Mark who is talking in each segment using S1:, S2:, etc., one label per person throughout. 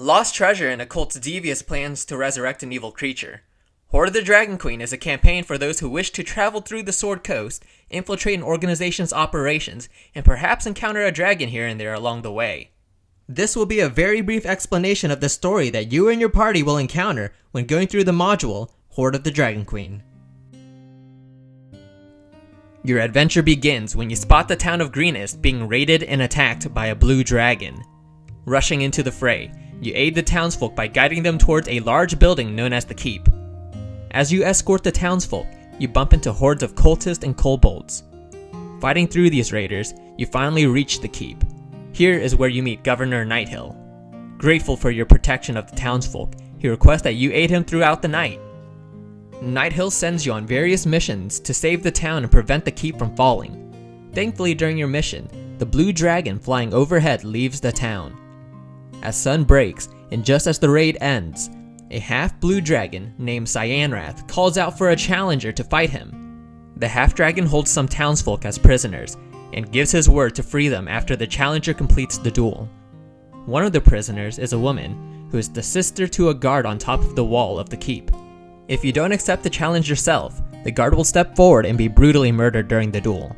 S1: Lost treasure and a cult's devious plans to resurrect an evil creature. Hoard of the Dragon Queen is a campaign for those who wish to travel through the Sword Coast, infiltrate an organization's operations, and perhaps encounter a dragon here and there along the way.
S2: This will be a very brief explanation of the story that you and your party will encounter when going through the module Hoard of the Dragon Queen.
S1: Your adventure begins when you spot the town of Greenest being raided and attacked by a blue dragon. Rushing into the fray, you aid the townsfolk by guiding them towards a large building known as the Keep. As you escort the townsfolk, you bump into hordes of cultists and kobolds. Fighting through these raiders, you finally reach the Keep. Here is where you meet Governor Nighthill. Grateful for your protection of the townsfolk, he requests that you aid him throughout the night. Nighthill sends you on various missions to save the town and prevent the keep from falling. Thankfully during your mission, the blue dragon flying overhead leaves the town. As sun breaks, and just as the raid ends, a half-blue dragon named Cyanwrath calls out for a challenger to fight him. The half-dragon holds some townsfolk as prisoners, and gives his word to free them after the challenger completes the duel. One of the prisoners is a woman, who is the sister to a guard on top of the wall of the keep. If you don't accept the challenge yourself, the guard will step forward and be brutally murdered during the duel.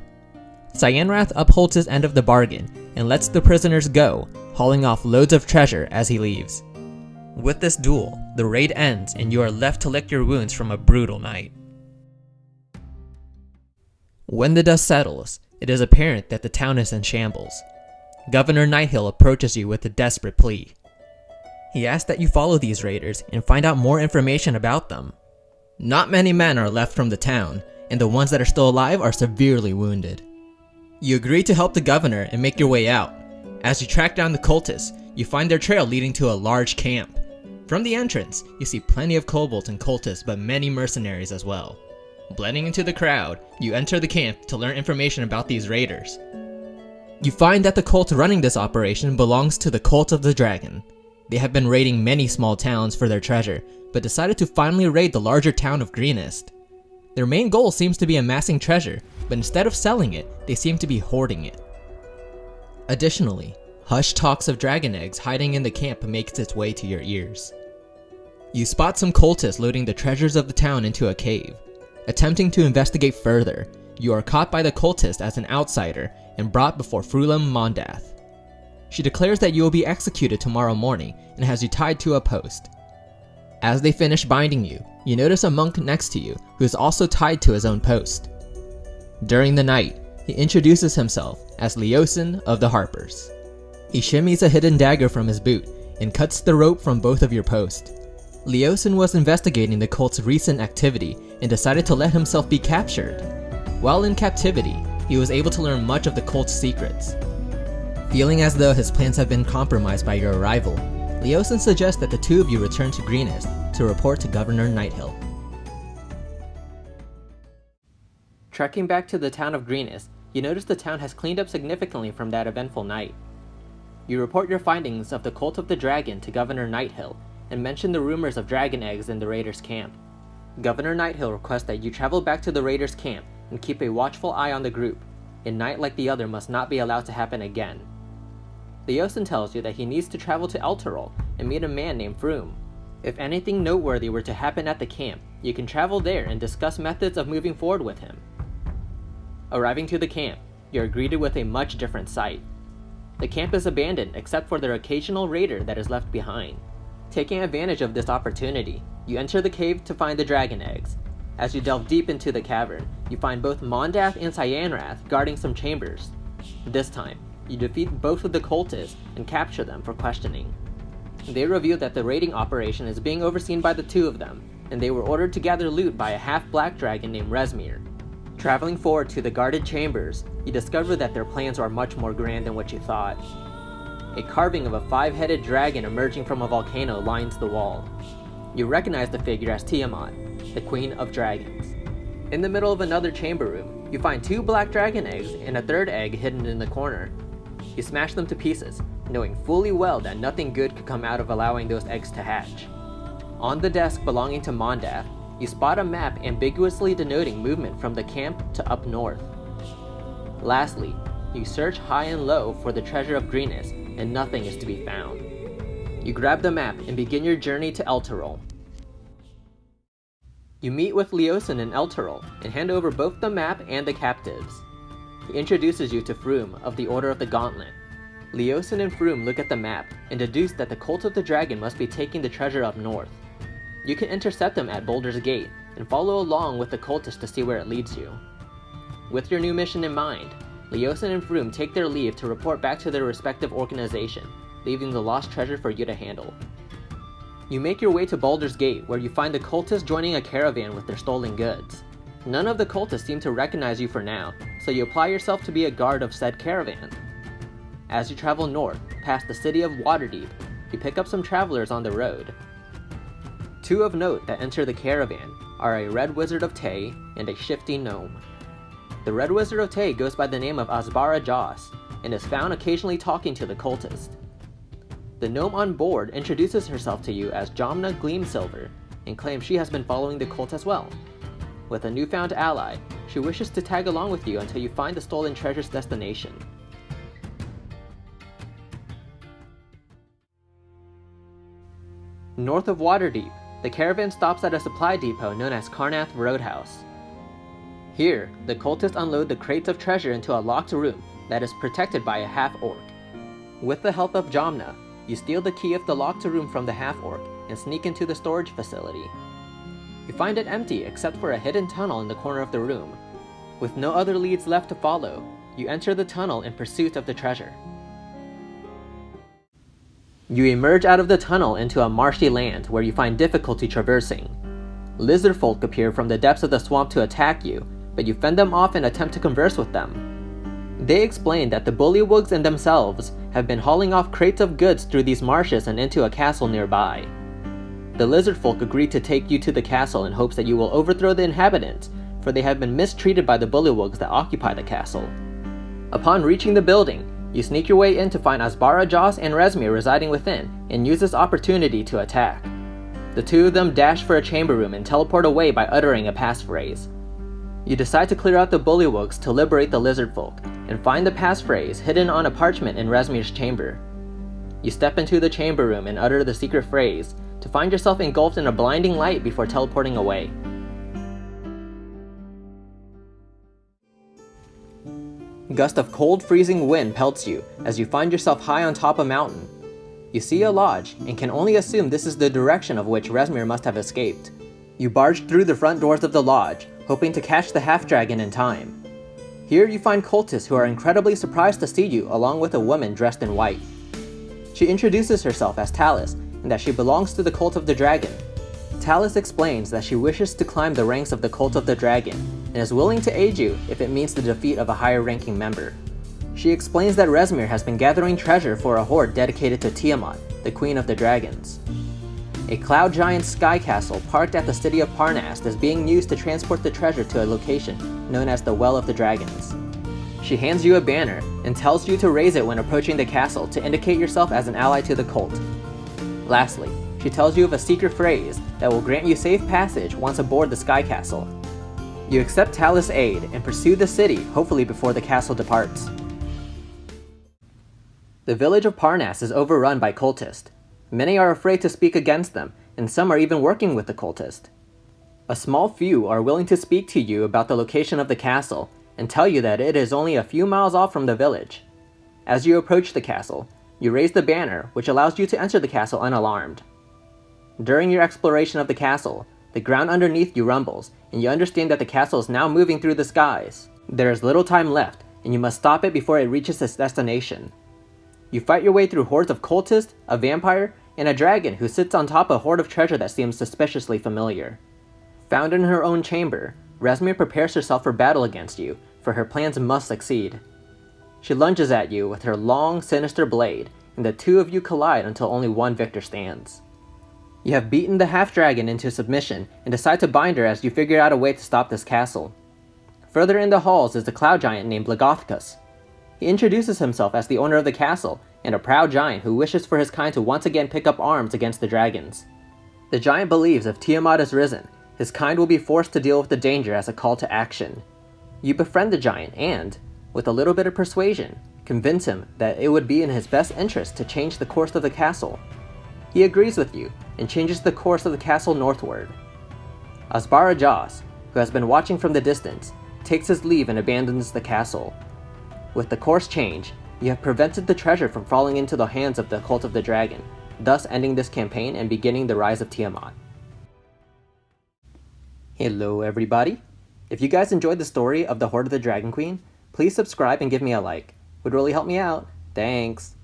S1: Cyanwrath upholds his end of the bargain and lets the prisoners go, hauling off loads of treasure as he leaves. With this duel, the raid ends and you are left to lick your wounds from a brutal night. When the dust settles, it is apparent that the town is in shambles. Governor Nighthill approaches you with a desperate plea. He asks that you follow these raiders and find out more information about them.
S2: Not many men are left from the town, and the ones that are still alive are severely wounded. You agree to help the governor and make your way out. As you track down the cultists, you find their trail leading to a large camp. From the entrance, you see plenty of kobolds and cultists but many mercenaries as well. Blending into the crowd, you enter the camp to learn information about these raiders. You find that the cult running this operation belongs to the Cult of the Dragon. They have been raiding many small towns for their treasure, but decided to finally raid the larger town of Greenest. Their main goal seems to be amassing treasure, but instead of selling it, they seem to be hoarding it. Additionally, hush talks of dragon eggs hiding in the camp makes its way to your ears. You spot some cultists loading the treasures of the town into a cave. Attempting to investigate further, you are caught by the cultist as an outsider and brought before Frulam Mondath. She declares that you will be executed tomorrow morning and has you tied to a post. As they finish binding you, you notice a monk next to you who is also tied to his own post. During the night, he introduces himself as Leosin of the Harpers. He shimmies a hidden dagger from his boot and cuts the rope from both of your posts. Leosin was investigating the cult's recent activity and decided to let himself be captured. While in captivity, he was able to learn much of the cult's secrets. Feeling as though his plans have been compromised by your arrival, Leosin suggests that the two of you return to Greenest to report to Governor Nighthill. Trekking back to the town of Greenest, you notice the town has cleaned up significantly from that eventful night. You report your findings of the Cult of the Dragon to Governor Nighthill and mention the rumors of dragon eggs in the raiders' camp. Governor Nighthill requests that you travel back to the raiders' camp and keep a watchful eye on the group. A night like the other must not be allowed to happen again. Leosin tells you that he needs to travel to Elturel and meet a man named Frume. If anything noteworthy were to happen at the camp, you can travel there and discuss methods of moving forward with him. Arriving to the camp, you are greeted with a much different sight. The camp is abandoned except for their occasional raider that is left behind. Taking advantage of this opportunity, you enter the cave to find the dragon eggs. As you delve deep into the cavern, you find both Mondath and Cyanwrath guarding some chambers. This time, you defeat both of the cultists and capture them for questioning. They reveal that the raiding operation is being overseen by the two of them, and they were ordered to gather loot by a half-black dragon named Rezmir. Traveling forward to the guarded chambers, you discover that their plans are much more grand than what you thought. A carving of a five-headed dragon emerging from a volcano lines the wall. You recognize the figure as Tiamat, the Queen of Dragons. In the middle of another chamber room, you find two black dragon eggs and a third egg hidden in the corner. You smash them to pieces, knowing fully well that nothing good could come out of allowing those eggs to hatch. On the desk belonging to Mondath, you spot a map ambiguously denoting movement from the camp to up north. Lastly, you search high and low for the treasure of Greenest, and nothing is to be found. You grab the map and begin your journey to Elturel. You meet with Leosin in Elturel and hand over both the map and the captives. He introduces you to Frume of the Order of the Gauntlet. Leosin and Frume look at the map and deduce that the Cult of the Dragon must be taking the treasure up north. You can intercept them at Baldur's Gate and follow along with the cultists to see where it leads you. With your new mission in mind, Leosin and Frume take their leave to report back to their respective organization, leaving the lost treasure for you to handle. You make your way to Baldur's Gate, where you find the cultists joining a caravan with their stolen goods. None of the cultists seem to recognize you for now, so you apply yourself to be a guard of said caravan. As you travel north, past the city of Waterdeep, you pick up some travelers on the road. Two of note that enter the caravan are a Red Wizard of Thay and a Shifty Gnome. The Red Wizard of Thay goes by the name of Azbara Jos and is found occasionally talking to the cultist. The gnome on board introduces herself to you as Jamna Gleamsilver and claims she has been following the cult as well. With a newfound ally, she wishes to tag along with you until you find the stolen treasure's destination. North of Waterdeep, the caravan stops at a supply depot known as Carnath Roadhouse. Here, the cultists unload the crates of treasure into a locked room that is protected by a half-orc. With the help of Jamna, you steal the key of the locked room from the half-orc and sneak into the storage facility. You find it empty except for a hidden tunnel in the corner of the room. With no other leads left to follow, you enter the tunnel in pursuit of the treasure. You emerge out of the tunnel into a marshy land where you find difficulty traversing. Lizard folk appear from the depths of the swamp to attack you, but you fend them off and attempt to converse with them. They explain that the bullywugs and themselves have been hauling off crates of goods through these marshes and into a castle nearby. The lizard folk agree to take you to the castle in hopes that you will overthrow the inhabitants, for they have been mistreated by the bullywugs that occupy the castle. Upon reaching the building, you sneak your way in to find Azbara Jos and Rezmir residing within, and use this opportunity to attack. The two of them dash for a chamber room and teleport away by uttering a passphrase. You decide to clear out the bullywugs to liberate the lizard folk, and find the passphrase hidden on a parchment in Rezmir's chamber. You step into the chamber room and utter the secret phrase, to find yourself engulfed in a blinding light before teleporting away. Gust of cold freezing wind pelts you as you find yourself high on top of a mountain. You see a lodge and can only assume this is the direction of which Rezmir must have escaped. You barge through the front doors of the lodge, hoping to catch the half-dragon in time. Here you find cultists who are incredibly surprised to see you along with a woman dressed in white. She introduces herself as Talis and that she belongs to the Cult of the Dragon. Talis explains that she wishes to climb the ranks of the Cult of the Dragon and is willing to aid you if it means the defeat of a higher ranking member. She explains that Rezmir has been gathering treasure for a hoard dedicated to Tiamat, the Queen of the Dragons. A cloud giant sky castle parked at the city of Parnast is being used to transport the treasure to a location known as the Well of the Dragons. She hands you a banner and tells you to raise it when approaching the castle to indicate yourself as an ally to the cult. Lastly, she tells you of a secret phrase that will grant you safe passage once aboard the Sky Castle. You accept Talis' aid and pursue the city, hopefully before the castle departs. The village of Parnast is overrun by cultists. Many are afraid to speak against them, and some are even working with the cultist. A small few are willing to speak to you about the location of the castle, and tell you that it is only a few miles off from the village. As you approach the castle, you raise the banner, which allows you to enter the castle unalarmed. During your exploration of the castle, the ground underneath you rumbles, and you understand that the castle is now moving through the skies. There is little time left, and you must stop it before it reaches its destination. You fight your way through hordes of cultists, a vampire, and a dragon who sits on top of a hoard of treasure that seems suspiciously familiar. Found in her own chamber, Rezmir prepares herself for battle against you, for her plans must succeed. She lunges at you with her long, sinister blade, and the two of you collide until only one victor stands. You have beaten the half-dragon into submission and decide to bind her as you figure out a way to stop this castle. Further in the halls is the cloud giant named Blagothkus. He introduces himself as the owner of the castle and a proud giant who wishes for his kind to once again pick up arms against the dragons. The giant believes if Tiamat is risen, his kind will be forced to deal with the danger as a call to action. You befriend the giant and, with a little bit of persuasion, convince him that it would be in his best interest to change the course of the castle. He agrees with you and changes the course of the castle northward. Azbara Jos, who has been watching from the distance, takes his leave and abandons the castle. With the course change, you have prevented the treasure from falling into the hands of the Cult of the Dragon, thus ending this campaign and beginning the rise of Tiamat. Hello everybody! If you guys enjoyed the story of the Hoard of the Dragon Queen, please subscribe and give me a like. Would really help me out. Thanks!